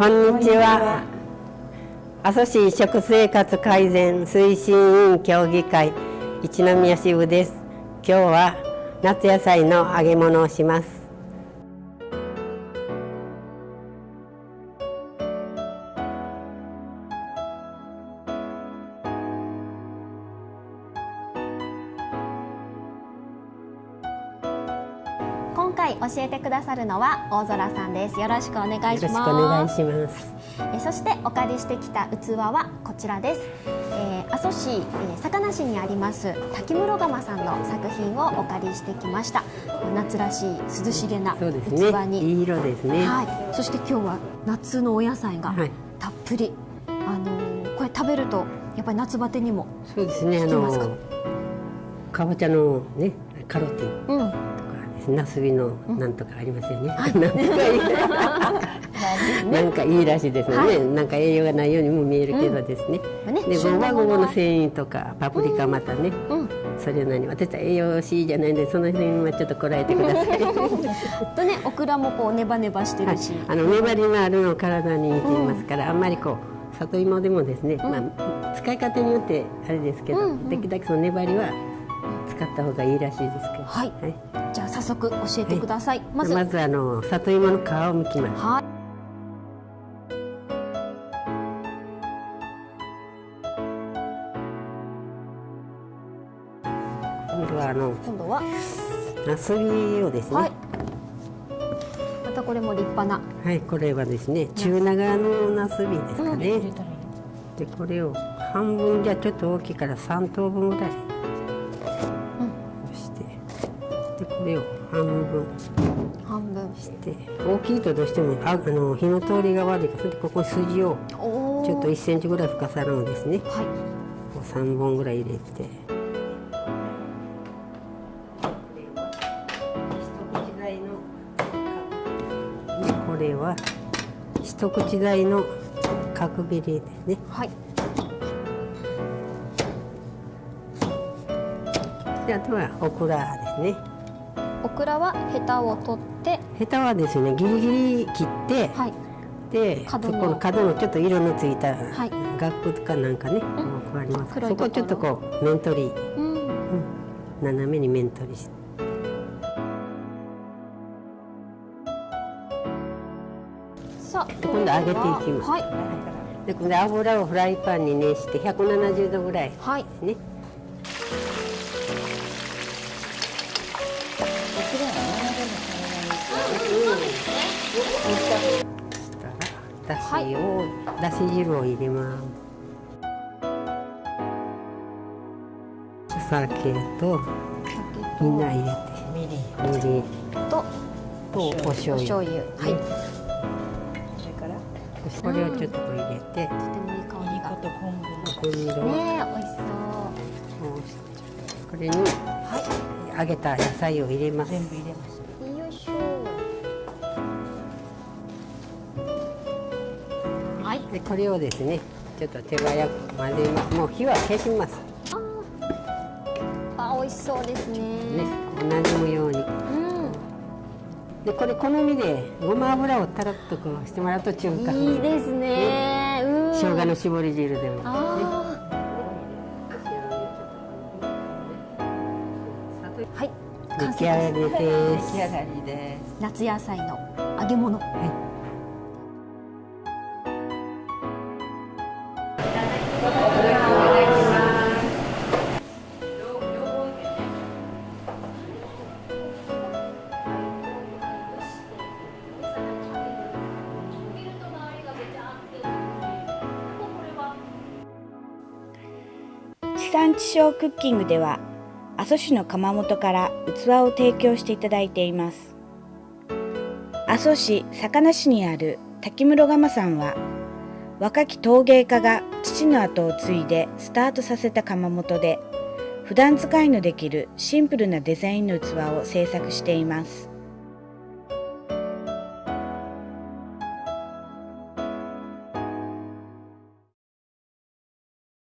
こんにちは。阿蘇市食生活改善推進委員協議会一宮支部です。今日は夏野菜の揚げ物をします。今回教えてくださるのは大空さんです。よろしくお願いします。よろしくお願いします。えそしてお借りしてきた器はこちらです、えー、阿蘇市、えー、坂梨にあります滝室窯さんの作品をお借りしてきました。夏らしい涼しげな器に、ね、いい色ですね。はい。そして今日は夏のお野菜がたっぷり、はい、あのこれ食べるとやっぱり夏バテにもそうですね。あのかぼちゃのねカロテン、うんナスビのなんとかありますよね。なんかいい。らしいですね、はい、なんか栄養がないようにも見えるけどですね。うん、でごまごぼの繊維とかパプリカまたね、うん、それなに私は栄養しいじゃないんでその辺はちょっとこらえてください。とねオクラもこうネバネバしてるし、はい、あの粘りのあるの体に似ていますから、あんまりこう里芋でもですね、まあ使い方によってあれですけど、できるだけその粘りは使った方がいいらしいですけど。はい。はい、早速教えてください。はい、まずまずあの里芋の皮を剥きます。はい。今度はあの今度は？ナスビをですね。はい。またこれも立派な。はい、これはですね中長のナスビですかね。うん、でこれを半分じゃちょっと大きいから三等分ぐらい。これを半分半分して大きいとどうしてもああの火の通りが悪いからここに筋をちょっと1センチぐらい深さのですね、はい、こう3本ぐらい入れて。これは一口大の角切りですね。はい。であとはオクラですね。オクラはヘタを取ってヘタはですねギリギリ切って、はい、でそこの角のちょっと色のついた額とかなんかね、うん、こうあります。そこちょっとこう面取り、うん、うん、斜めに面取り。して。さあ今度揚げていきます。はい。で今度油をフライパンに熱して170度ぐらいですね。はいだしを、だし汁を入れますお酒とみんな入れてみりんみりんととお醤油。はい、それから。これをちょっと入れて、とてもいい香りがと昆布昆布色ね美味しそう。これに、はい、揚げた野菜を入れます。全部入れますでこれをですねちょっと手早く混ぜます。もう火は消します。ああ美味しそうですね。ね同じむように、うん、でこれ好みでごま油をたらっとこうしてもらうと中華いいですね。ね。生姜の絞り汁でも、ね、はい。出来上がりです。出来上がりです。夏野菜の揚げ物。はい産地消クッキングでは阿蘇市の窯元から器を提供していただいています。阿蘇市坂梨市にある滝室窯さんは若き陶芸家が父の後を継いでスタートさせた窯元で普段使いのできるシンプルなデザインの器を制作しています。